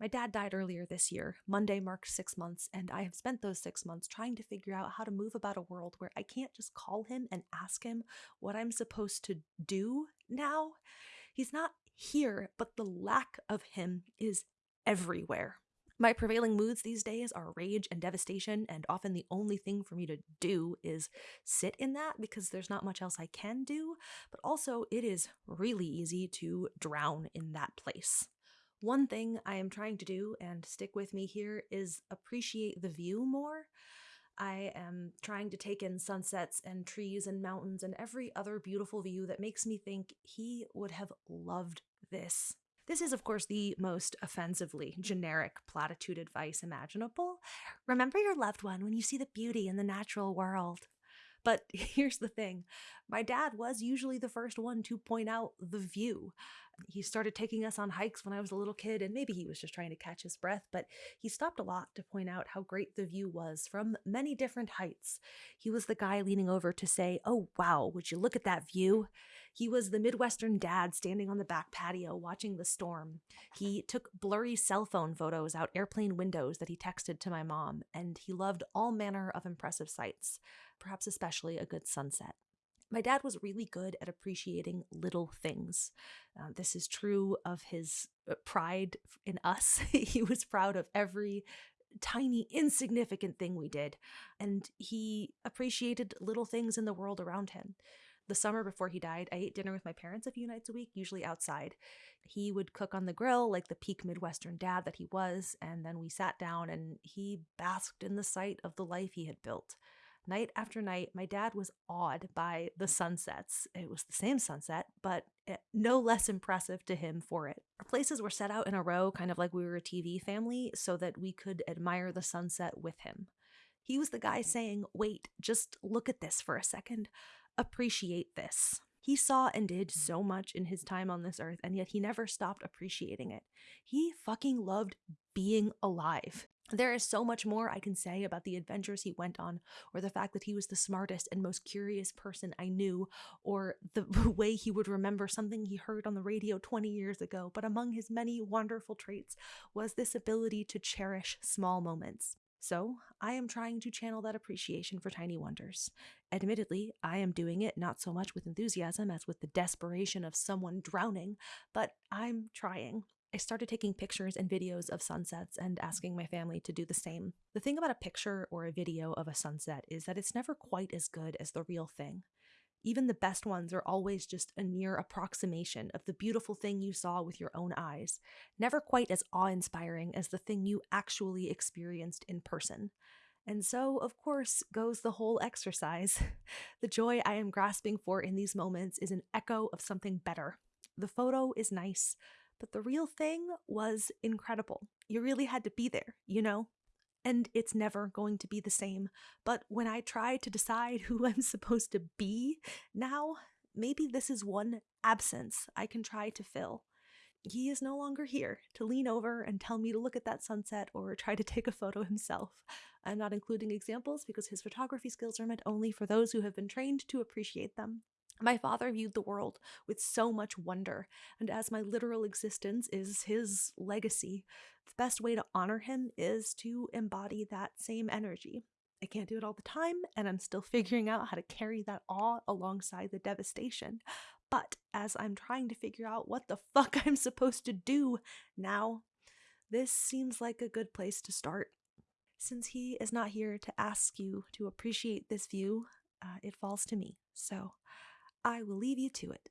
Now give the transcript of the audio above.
My dad died earlier this year. Monday marked six months, and I have spent those six months trying to figure out how to move about a world where I can't just call him and ask him what I'm supposed to do now. He's not here, but the lack of him is everywhere. My prevailing moods these days are rage and devastation, and often the only thing for me to do is sit in that because there's not much else I can do, but also it is really easy to drown in that place. One thing I am trying to do, and stick with me here, is appreciate the view more. I am trying to take in sunsets and trees and mountains and every other beautiful view that makes me think he would have loved this. This is, of course, the most offensively generic platitude advice imaginable. Remember your loved one when you see the beauty in the natural world. But here's the thing my dad was usually the first one to point out the view. He started taking us on hikes when I was a little kid, and maybe he was just trying to catch his breath, but he stopped a lot to point out how great the view was from many different heights. He was the guy leaning over to say, Oh, wow, would you look at that view? He was the Midwestern dad standing on the back patio watching the storm. He took blurry cell phone photos out airplane windows that he texted to my mom, and he loved all manner of impressive sights, perhaps especially a good sunset. My dad was really good at appreciating little things. Uh, this is true of his uh, pride in us. he was proud of every tiny, insignificant thing we did, and he appreciated little things in the world around him. The summer before he died, I ate dinner with my parents a few nights a week, usually outside. He would cook on the grill like the peak Midwestern dad that he was, and then we sat down and he basked in the sight of the life he had built. Night after night, my dad was awed by the sunsets. It was the same sunset, but eh, no less impressive to him for it. Our places were set out in a row, kind of like we were a TV family, so that we could admire the sunset with him. He was the guy saying, Wait, just look at this for a second. Appreciate this. He saw and did mm. so much in his time on this earth, and yet he never stopped appreciating it. He fucking loved being alive. There is so much more I can say about the adventures he went on, or the fact that he was the smartest and most curious person I knew, or the way he would remember something he heard on the radio 20 years ago. But among his many wonderful traits was this ability to cherish small moments. So, I am trying to channel that appreciation for tiny wonders. Admittedly, I am doing it not so much with enthusiasm as with the desperation of someone drowning, but I'm trying. I started taking pictures and videos of sunsets and asking my family to do the same. The thing about a picture or a video of a sunset is that it's never quite as good as the real thing. Even the best ones are always just a near approximation of the beautiful thing you saw with your own eyes, never quite as awe inspiring as the thing you actually experienced in person. And so, of course, goes the whole exercise. the joy I am grasping for in these moments is an echo of something better. The photo is nice, but the real thing was incredible. You really had to be there, you know? And it's never going to be the same. But when I try to decide who I'm supposed to be now, maybe this is one absence I can try to fill. He is no longer here to lean over and tell me to look at that sunset or try to take a photo himself. I'm not including examples because his photography skills are meant only for those who have been trained to appreciate them. My father viewed the world with so much wonder, and as my literal existence is his legacy, the best way to honor him is to embody that same energy. I can't do it all the time, and I'm still figuring out how to carry that awe alongside the devastation. But as I'm trying to figure out what the fuck I'm supposed to do now, this seems like a good place to start. Since he is not here to ask you to appreciate this view, uh, it falls to me. So I will leave you to it.